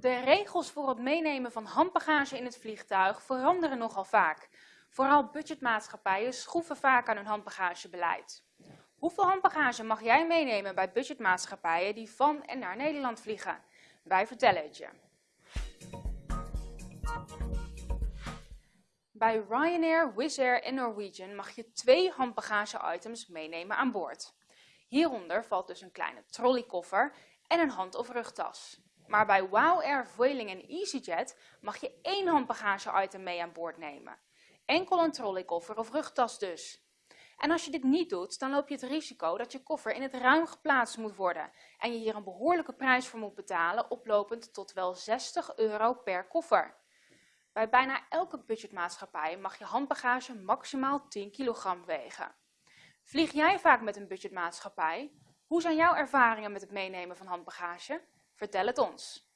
De regels voor het meenemen van handbagage in het vliegtuig veranderen nogal vaak. Vooral budgetmaatschappijen schroeven vaak aan hun handbagagebeleid. Hoeveel handbagage mag jij meenemen bij budgetmaatschappijen die van en naar Nederland vliegen? Wij vertellen het je. Bij Ryanair, Wizz Air en Norwegian mag je twee handbagage-items meenemen aan boord. Hieronder valt dus een kleine trolleykoffer en een hand- of rugtas. Maar bij WOW Air, Vueling en EasyJet mag je één handbagage-item mee aan boord nemen. Enkel een trolleykoffer of rugtas dus. En als je dit niet doet, dan loop je het risico dat je koffer in het ruim geplaatst moet worden en je hier een behoorlijke prijs voor moet betalen, oplopend tot wel 60 euro per koffer. Bij bijna elke budgetmaatschappij mag je handbagage maximaal 10 kilogram wegen. Vlieg jij vaak met een budgetmaatschappij? Hoe zijn jouw ervaringen met het meenemen van handbagage? Vertel het ons.